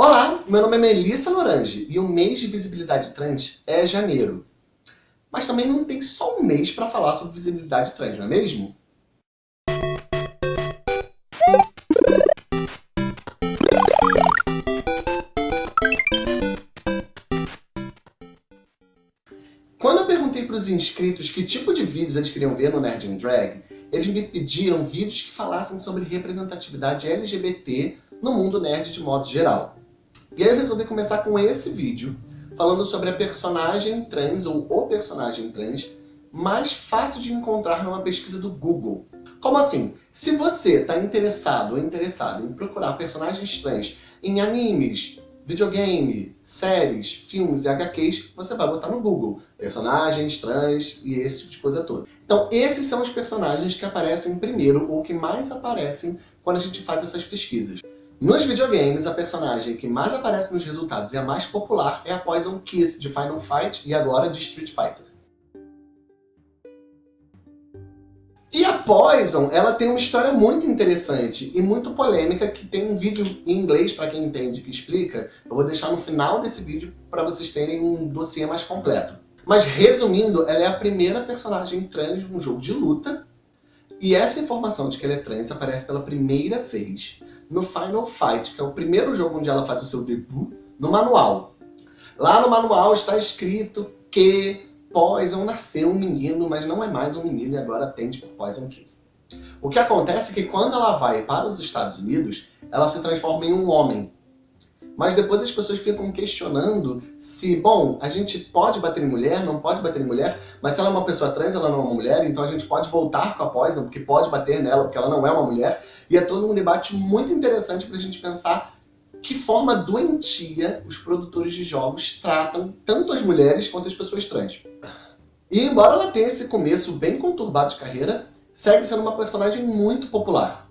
Olá, meu nome é Melissa Lorange e o mês de visibilidade trans é janeiro. Mas também não tem só um mês para falar sobre visibilidade trans, não é mesmo? Quando eu perguntei para os inscritos que tipo de vídeos eles queriam ver no Nerd in Drag, eles me pediram vídeos que falassem sobre representatividade LGBT no mundo nerd de modo geral. E aí eu resolvi começar com esse vídeo, falando sobre a personagem trans, ou o personagem trans, mais fácil de encontrar numa pesquisa do Google. Como assim? Se você está interessado ou interessado em procurar personagens trans em animes, videogame, séries, filmes e HQs, você vai botar no Google personagens trans e esse tipo de coisa toda. Então esses são os personagens que aparecem primeiro ou que mais aparecem quando a gente faz essas pesquisas. Nos videogames, a personagem que mais aparece nos resultados e a mais popular é a Poison Kiss de Final Fight e agora de Street Fighter. E a Poison, ela tem uma história muito interessante e muito polêmica, que tem um vídeo em inglês, para quem entende, que explica. Eu vou deixar no final desse vídeo para vocês terem um dossiê mais completo. Mas resumindo, ela é a primeira personagem trans num jogo de luta, e essa informação de que ela é trans aparece pela primeira vez no Final Fight, que é o primeiro jogo onde ela faz o seu debut, no manual. Lá no manual está escrito que Poison nasceu um menino, mas não é mais um menino e agora tem tipo Poison Kiss. O que acontece é que quando ela vai para os Estados Unidos, ela se transforma em um homem. Mas depois as pessoas ficam questionando se, bom, a gente pode bater em mulher, não pode bater em mulher, mas se ela é uma pessoa trans, ela não é uma mulher, então a gente pode voltar com a Poison, porque pode bater nela, porque ela não é uma mulher. E é todo um debate muito interessante para a gente pensar que forma doentia os produtores de jogos tratam tanto as mulheres quanto as pessoas trans. E embora ela tenha esse começo bem conturbado de carreira, segue sendo uma personagem muito popular.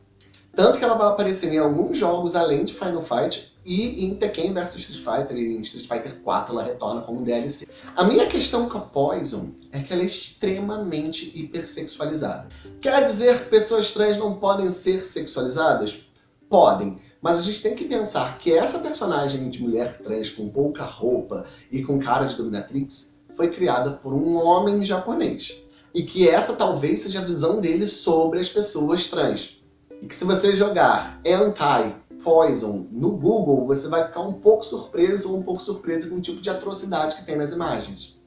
Tanto que ela vai aparecer em alguns jogos além de Final Fight e em Tekken vs Street Fighter e Street Fighter 4 ela retorna como DLC. A minha questão com a Poison é que ela é extremamente hipersexualizada. Quer dizer pessoas trans não podem ser sexualizadas? Podem. Mas a gente tem que pensar que essa personagem de mulher trans com pouca roupa e com cara de dominatrix foi criada por um homem japonês. E que essa talvez seja a visão dele sobre as pessoas trans. E que se você jogar Hentai Poison no Google, você vai ficar um pouco surpreso ou um pouco surpresa com o tipo de atrocidade que tem nas imagens.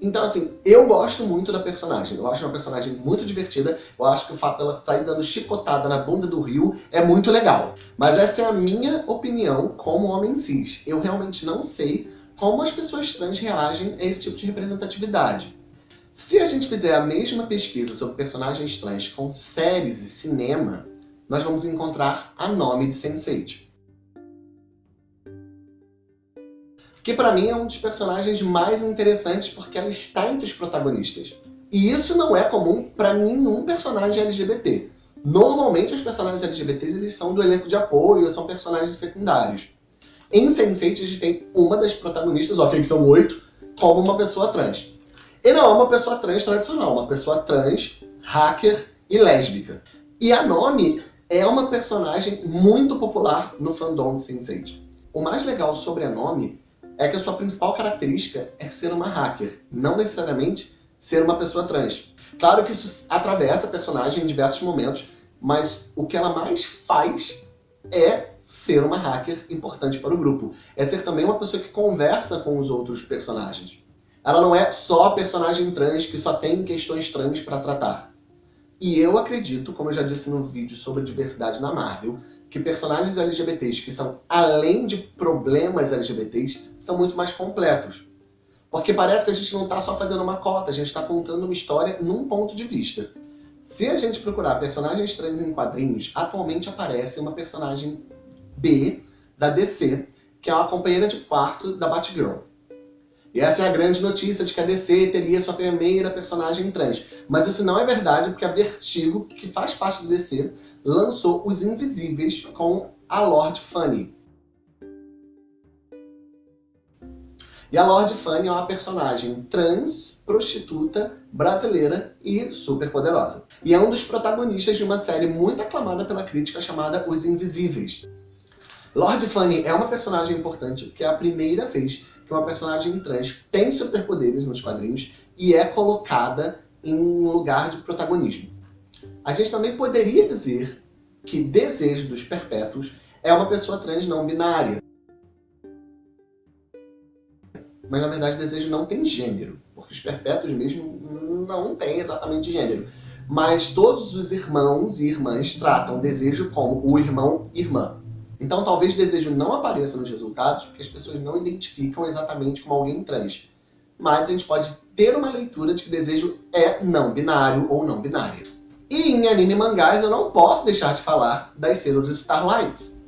Então, assim, eu gosto muito da personagem. Eu acho uma personagem muito divertida. Eu acho que o fato dela sair dando chicotada na bunda do rio é muito legal. Mas essa é a minha opinião como homem cis. Eu realmente não sei como as pessoas trans reagem a esse tipo de representatividade. Se a gente fizer a mesma pesquisa sobre personagens trans com séries e cinema, nós vamos encontrar a nome de Sense8. Que para mim é um dos personagens mais interessantes porque ela está entre os protagonistas. E isso não é comum para nenhum personagem LGBT. Normalmente os personagens LGBTs eles são do elenco de apoio, são personagens secundários. Em Sense8 a gente tem uma das protagonistas, ok, que são oito, como uma pessoa trans. E não é uma pessoa trans tradicional, uma pessoa trans, hacker e lésbica. E a Nome é uma personagem muito popular no fandom de Sense8. O mais legal sobre a Nome é que a sua principal característica é ser uma hacker, não necessariamente ser uma pessoa trans. Claro que isso atravessa a personagem em diversos momentos, mas o que ela mais faz é ser uma hacker importante para o grupo. É ser também uma pessoa que conversa com os outros personagens. Ela não é só a personagem trans que só tem questões trans para tratar. E eu acredito, como eu já disse no vídeo sobre diversidade na Marvel, que personagens LGBTs que são além de problemas LGBTs, são muito mais completos. Porque parece que a gente não está só fazendo uma cota, a gente está contando uma história num ponto de vista. Se a gente procurar personagens trans em quadrinhos, atualmente aparece uma personagem B da DC, que é uma companheira de quarto da Batgirl. E essa é a grande notícia de que a DC teria sua primeira personagem trans. Mas isso não é verdade, porque a Vertigo, que faz parte do DC, lançou Os Invisíveis com a Lord Funny. E a Lord Funny é uma personagem trans, prostituta, brasileira e super poderosa. E é um dos protagonistas de uma série muito aclamada pela crítica chamada Os Invisíveis. Lord Fanny é uma personagem importante porque é a primeira vez que uma personagem trans tem superpoderes nos quadrinhos e é colocada em um lugar de protagonismo. A gente também poderia dizer que Desejo dos Perpétuos é uma pessoa trans não binária. Mas na verdade Desejo não tem gênero, porque os Perpétuos mesmo não têm exatamente gênero. Mas todos os irmãos e irmãs tratam Desejo como o irmão-irmã. Então talvez desejo não apareça nos resultados porque as pessoas não identificam exatamente como alguém trans. Mas a gente pode ter uma leitura de que desejo é não binário ou não binária. E em anime e mangás eu não posso deixar de falar das Sailor Starlights,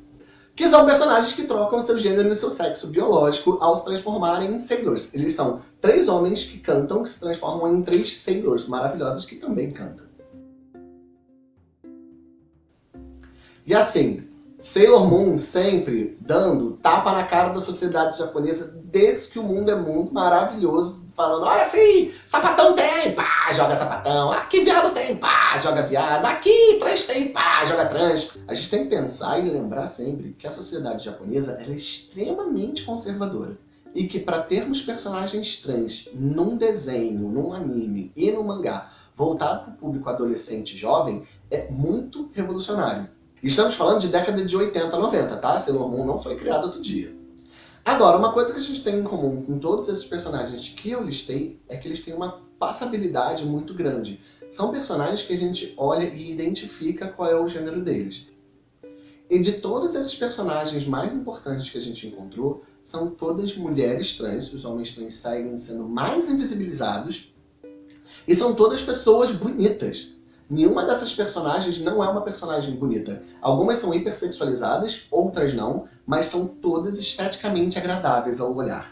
que são personagens que trocam seu gênero e seu sexo biológico ao se transformarem em Sailors. Eles são três homens que cantam, que se transformam em três Sailors maravilhosas que também cantam. E assim, Sailor Moon sempre dando tapa na cara da sociedade japonesa desde que o mundo é mundo maravilhoso, falando, olha assim, sapatão tem, pá, joga sapatão, aqui viado tem, pá, joga viado, aqui trans tem, pá, joga trans. A gente tem que pensar e lembrar sempre que a sociedade japonesa é extremamente conservadora. E que para termos personagens trans num desenho, num anime e no mangá voltado para o público adolescente e jovem, é muito revolucionário. Estamos falando de década de 80, 90, tá? Sailor Moon não foi criado outro dia. Agora, uma coisa que a gente tem em comum com todos esses personagens que eu listei é que eles têm uma passabilidade muito grande. São personagens que a gente olha e identifica qual é o gênero deles. E de todos esses personagens mais importantes que a gente encontrou, são todas mulheres trans, os homens trans seguem sendo mais invisibilizados, e são todas pessoas bonitas. Nenhuma dessas personagens não é uma personagem bonita. Algumas são hipersexualizadas, outras não, mas são todas esteticamente agradáveis ao olhar.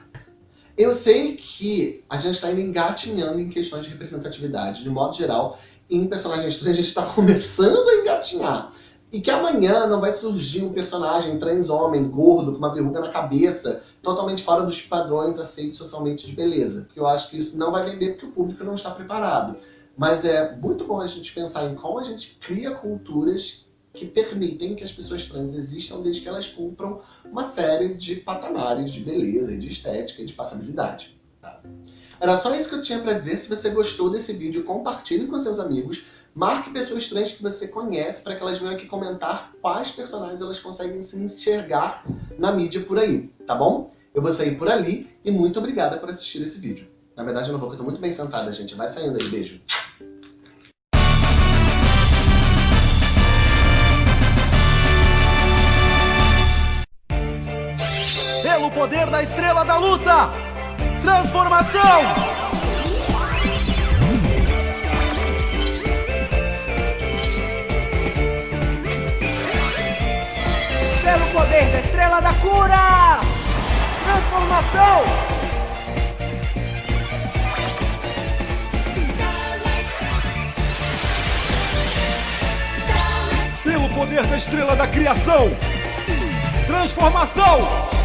Eu sei que a gente está engatinhando em questões de representatividade, de modo geral, em personagens trans a gente está começando a engatinhar. E que amanhã não vai surgir um personagem trans homem, gordo, com uma verruga na cabeça, totalmente fora dos padrões aceitos socialmente de beleza. Porque eu acho que isso não vai vender porque o público não está preparado. Mas é muito bom a gente pensar em como a gente cria culturas que permitem que as pessoas trans existam desde que elas cumpram uma série de patamares de beleza, de estética e de passabilidade. Tá? Era só isso que eu tinha para dizer. Se você gostou desse vídeo, compartilhe com seus amigos. Marque pessoas trans que você conhece para que elas venham aqui comentar quais personagens elas conseguem se enxergar na mídia por aí, tá bom? Eu vou sair por ali e muito obrigada por assistir esse vídeo. Na verdade eu não vou, porque eu tô muito bem sentada, gente. Vai saindo aí, beijo. Pelo poder da estrela da luta! Transformação! Pelo poder da estrela da cura! Transformação! Poder da estrela da criação. Transformação!